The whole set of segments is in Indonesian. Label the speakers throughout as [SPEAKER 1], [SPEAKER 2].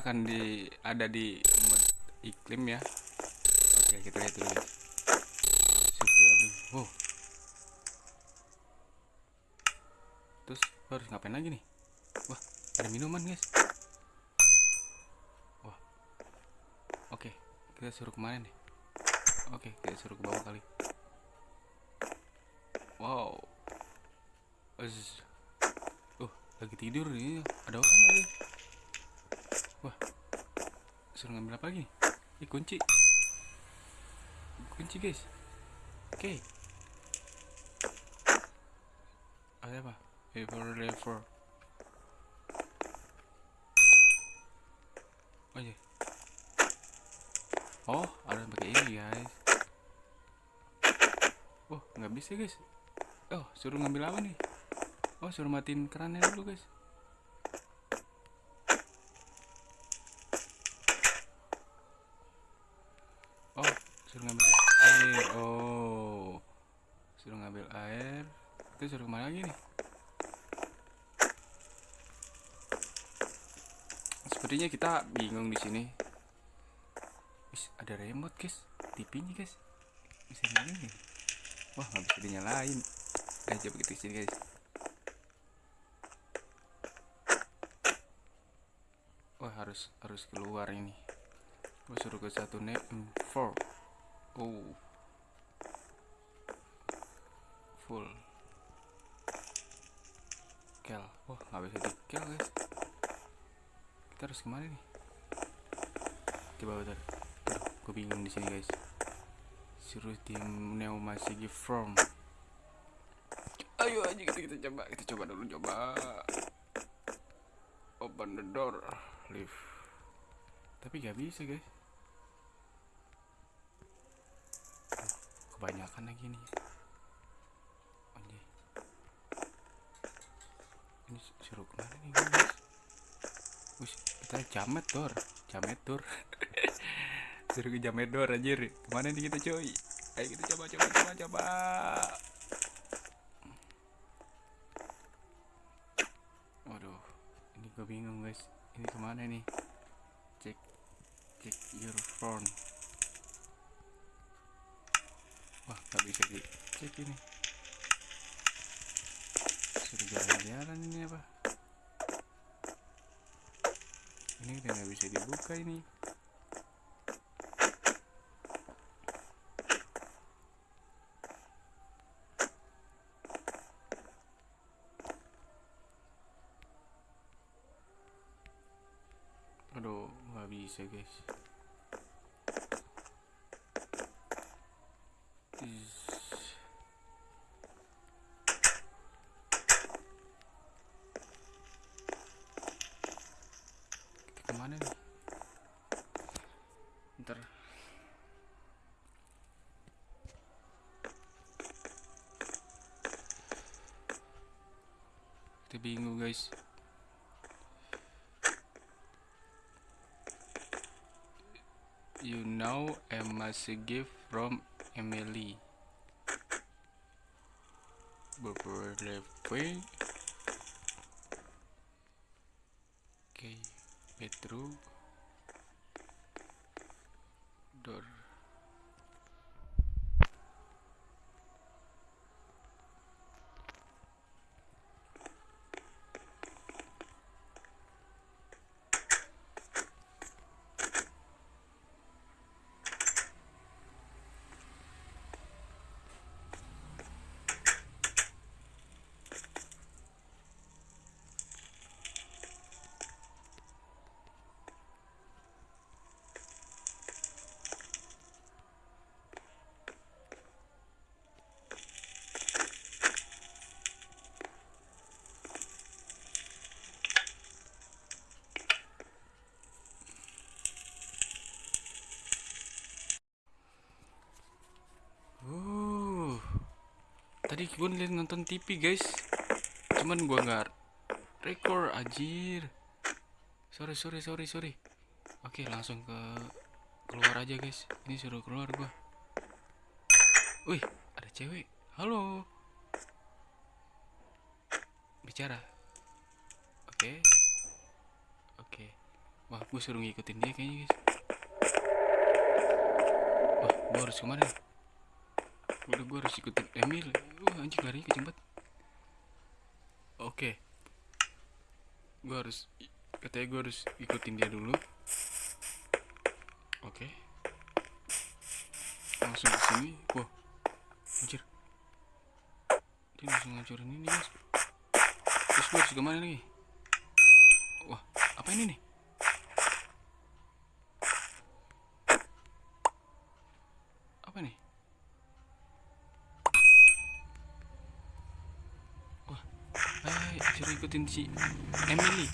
[SPEAKER 1] akan di ada di iklim ya. Oke kita lihat dulu. Wow. Terus harus ngapain lagi nih? Wah ada minuman guys. Wah. Oke kita suruh ke mana nih? Oke kita suruh ke bawah kali. Wow. Uh lagi tidur nih ada orang lagi wah. Suruh ngambil apa lagi? Ih kunci. Kunci guys. Oke. Ada apa? Paper lever oh iya. Oh ada pakai ini guys. Oh nggak bisa guys. Oh suruh ngambil apa nih? Oh suruh matiin kerannya dulu guys oh suruh ngambil air. Oh. Suruh ngambil air. Itu suruh ke mana lagi nih? Sepertinya kita bingung di sini. Wis, ada remote guys. TV-nya guys. Bisa nyalain wah nggak bisa dinyalain. Ayo coba kita sini guys. Wah harus harus keluar ini. Gua suruh ke satu net four oh full. Kel. Wah nggak bisa di kel guys. Kita harus ke mana nih? Coba bentar gue bingung di sini guys. Suruh tim neo masih give from ayo aja kita kita coba. Kita coba dulu coba. Open the door. Leave tapi gak bisa guys kebanyakan lagi nih. Anjay. ini suruh ke mana nih guys. Wih, kita jamet dor. Jamet dor. Ke jamet dor anjir. Ke mana nih kita coy ayo kita coba coba coba coba. Waduh ini gue bingung guys. Ini ke mana nih? Cek cek your phone wah nggak bisa dicek ini suruh jalan-jalan ini apa ini udah nggak bisa dibuka ini. Aduh nggak bisa guys ntar kita bingung guys. You know a massive gift from Emily. Beberapa Oke, Petru door. Uh, tadi gue nonton TV guys, cuman gua nggak record anjir. Sorry sorry sorry sorry. Oke langsung ke keluar aja guys. Ini suruh keluar gua. Wih ada cewek. Halo. Bicara. Oke. Oke. wah gue suruh ngikutin dia kayaknya guys wah gue harus ke mana udah gue harus ikutin Emil wah anjing larinya kenceng banget oke. Gue harus katanya gue harus ikutin dia dulu. Oke. Langsung ke sini. Wah anjir. Dia langsung ngancurin ini guys. Terus gue harus ke mana nih wah apa ini nih apa nih wah ayo suruh ikutin si Emily.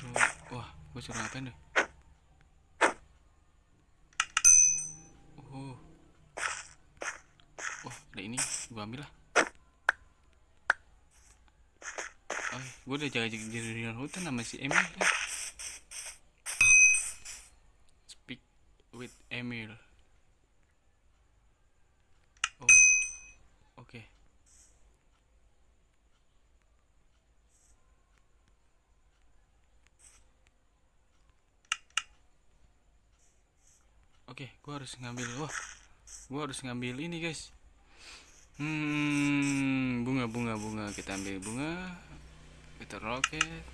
[SPEAKER 1] Suruh wah gue suruh ngapain deh oh. Wah ada ini. Gue ambil lah. Oh gue udah jaga jaga hutan sama si Emil kan speak with Emil oh oke oke gue harus ngambil wah gue harus ngambil ini guys. Hmm bunga bunga bunga. Kita ambil bunga kita roket.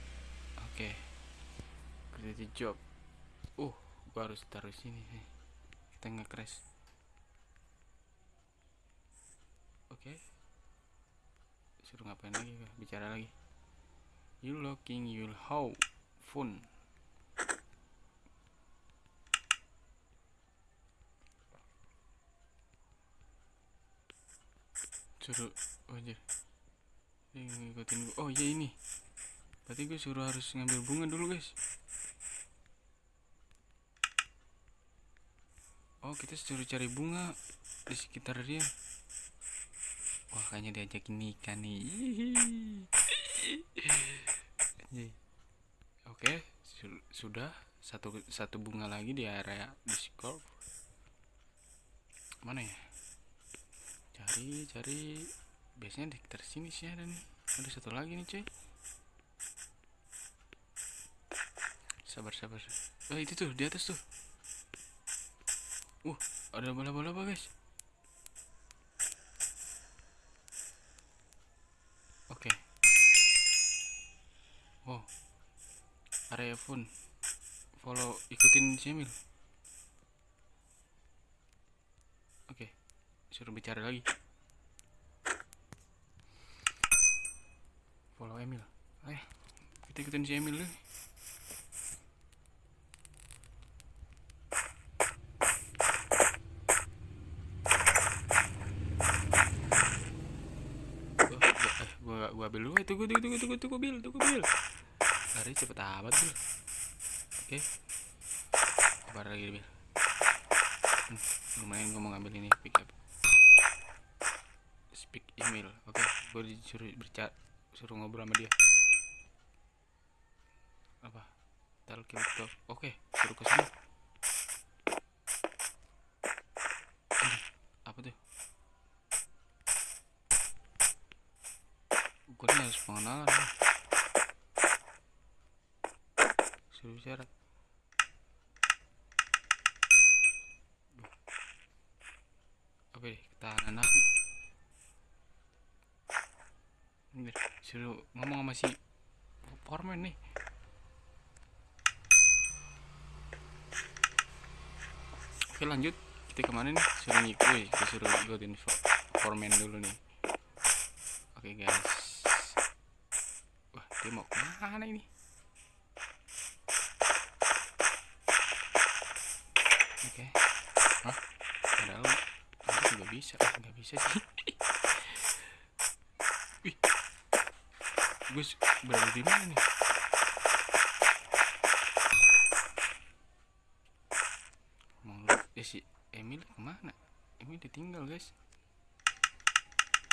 [SPEAKER 1] Oke. Create job. Uh gue harus taruh sini kita nge crash oke. Suruh ngapain lagi bicara lagi. You looking you how phone suruh oh anjir Dia ngikutin gua. Oh iya ini. Berarti gue suruh harus ngambil bunga dulu guys. Oh kita suruh cari bunga di sekitar dia. Wah kayaknya diajakin nikah nih. Anjay. oke su- sudah. Satu satu bunga lagi di area Discord mana ya cari cari. Biasanya di sekitar sini sih ada nih. Ada satu lagi nih cuy. Sabar sabar. Oh itu tuh di atas tuh. Uh ada bola-bola apa guys. Oke. Wow. Area phone. Follow ikutin si Emil oke suruh bicara lagi. Follow Emil. Ayo kita ikutin si Emil dulu. Gua- gua- eh, gua ambil dulu. Eh, tunggu tunggu tunggu tunggu tunggu bil tunggu bil. Lari cepet amat bil. Oke. Sabar lagi bil. Hmm, lumayan gua mau ngambil ini pick up speak email. Oke gue disuruh bercak suruh ngobrol sama dia. Apa? Tel talk oke suruh ke Aduh, apa tuh? Gue harus pengenalan. Nih. suruh bicara apa deh ketahanan aku ini biar suruh ngomong sama si foreman nih. Oke lanjut. Kita ke mana nih? Suruh ngikut wih, kita suruh ikutin fo- foreman dulu nih. Oke guys. Wah dia mau ke mana ini? Oke. Hah? padahal nggak bisa. Ah, nggak bisa sih Wih, gue berada di mana nih? Lu, eh si Emil ke mana? Emil ditinggal guys.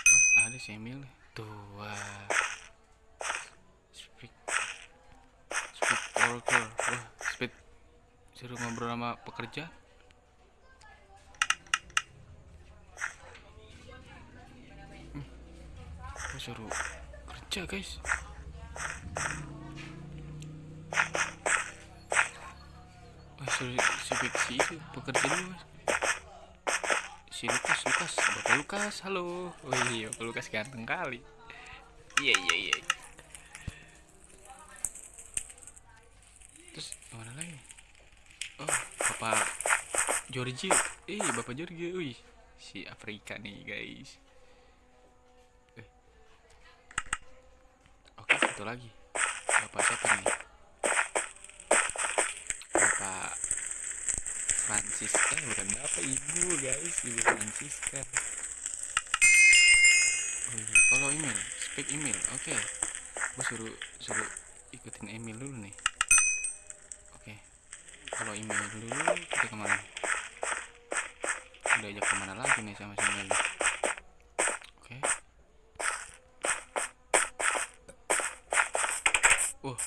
[SPEAKER 1] Oh, ada si Emil. Tuh, wah. Speak, speak worker. Wah, speed. Suruh ngobrol sama pekerja. Gue suruh kerja guys Oh, si, si, itu pekerja dulu mas. Si Lukas, Lukas, Bapak Lukas, halo. Oh iya, Bapak Lukas ganteng kali. Iya, iya, iya. Terus mana lagi? Oh, Bapak Georgie. Eh, Bapak Georgie. Wih, si Afrika nih, guys. Satu lagi. Bapak siapa nih? Bapak Francis eh bukan bapak ibu guys ibu Francisca oh iya follow email speak email oke okay. gue suruh suruh ikutin email dulu nih oke okay. follow email dulu kita ke mana udah ajak ke mana lagi nih sama si oke okay. uh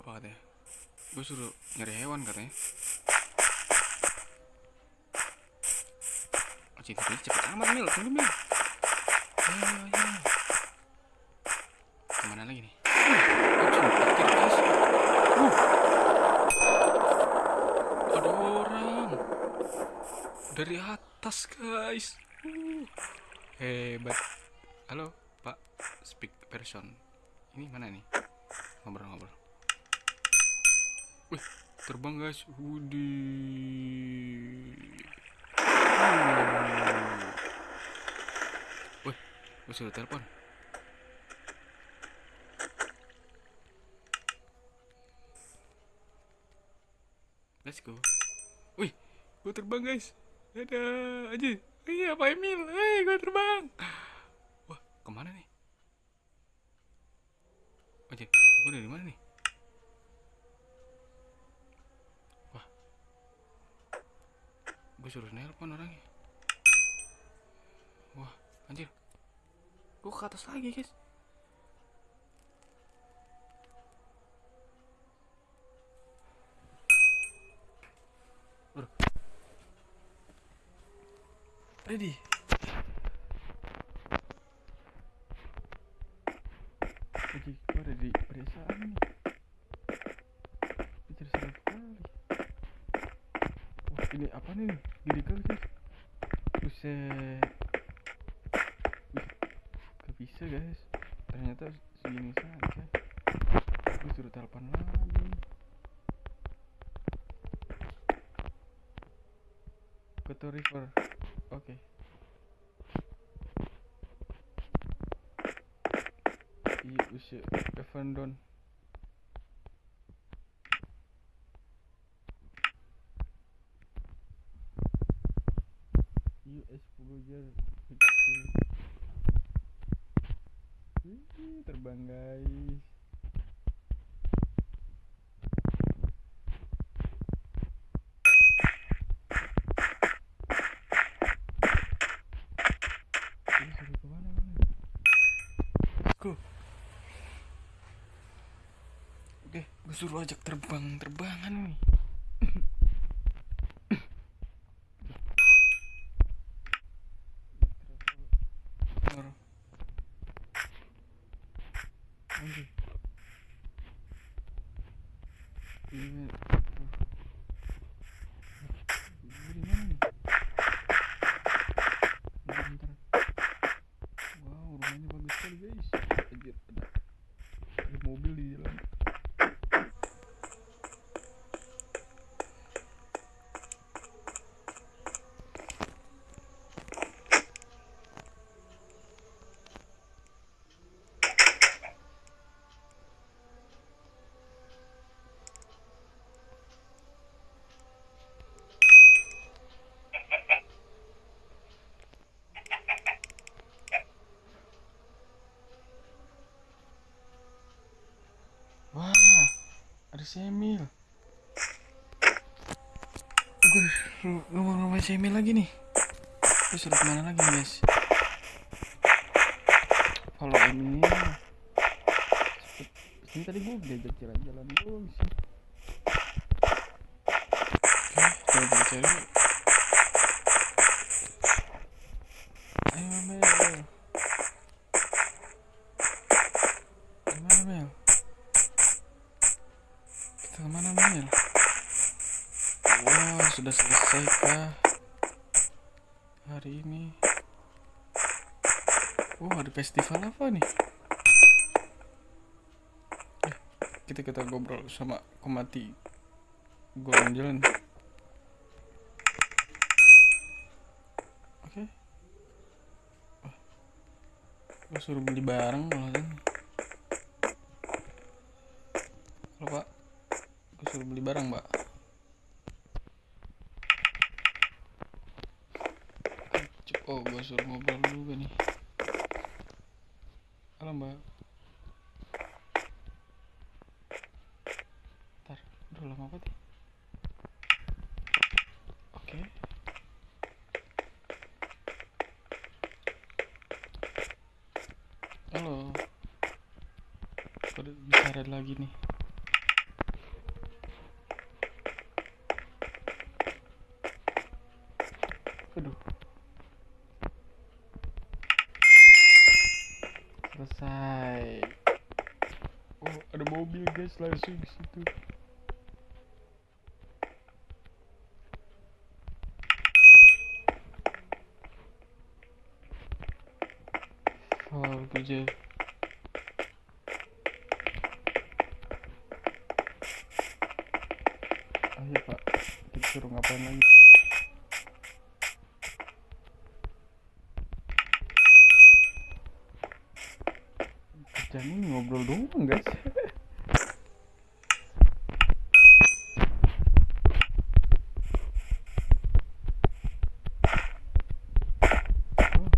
[SPEAKER 1] apa katanya gue suruh nyari hewan katanya. Oh cinta ini cepet amat mil. Tunggu mil. Ayo ayo ke mana lagi nih? Uh. Ada orang. Dari atas guys. Uh. hebat. Halo pak speak person. Ini mana nih? Ngobrol-ngobrol Wih, terbang guys. Wudi. Wih, gue sudah telepon. Let's go. Wih, gue terbang guys. Ada aja. Iya, Pak Emil. Hei, gue terbang. Wah, ke mana nih? Aja, gue dari mana nih? Gue suruh nelpon orangnya. Wah anjir. Gue ke atas lagi guys. Bro. ready? Oke, gue ada di pedesaan nih. Kejar satu kali. Wah, ini apa nih? Gede kali guys. Buset. Gak bisa guys. Ternyata segini saja. Gue suruh telepon lagi. Koto River. Oke. Iya, usia Evan Don. US 10 jar Wih, terbang guys Oke, gue suruh ajak terbang-terbangan nih Taruh. Anjir. Iya. Gue di mana nih? Bentar, bentar. Wow, rumahnya bagus sekali guys. Anjir, ada, ada mobil di jalan. Wah, ada Semil. Gue ngomong rumah Semil lagi nih. Gue suruh ke mana lagi nih, guys? Kalau ini ini tadi gue diajak jalan-jalan dulu sih. Oke, coba kita cari. Sudah selesai kah hari ini? Oh, ada festival apa nih? Eh, kita kita ngobrol sama komati golongan jalan. Oke. Wah, gue suruh beli barang malah kan. Halo pak, gue suruh beli barang mbak. Oh, gue suruh ngobrol kan nih. Halo mbak. Ntar, udah lama banget ya. Oke. Halo. Kode bicara lagi nih. Aduh. Selesai. Oh, ada mobil guys langsung di situ. Oh, kerja. Ayo pak, kita suruh ngapain lagi? Kerjaan ini ngobrol doang guys. Oh,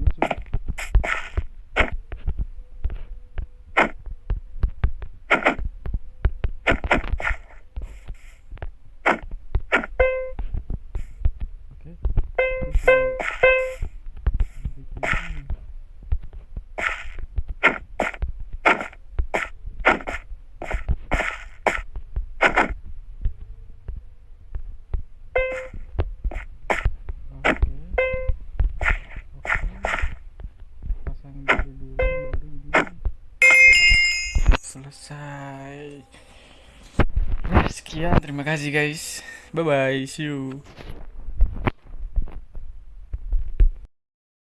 [SPEAKER 1] lucu. Oke. Terus, eh, bikin ini. Oke. Oke. Pasang dulu dulu baru ini. Selesai. Ya, sekian. Terima kasih guys. Bye bye. See you.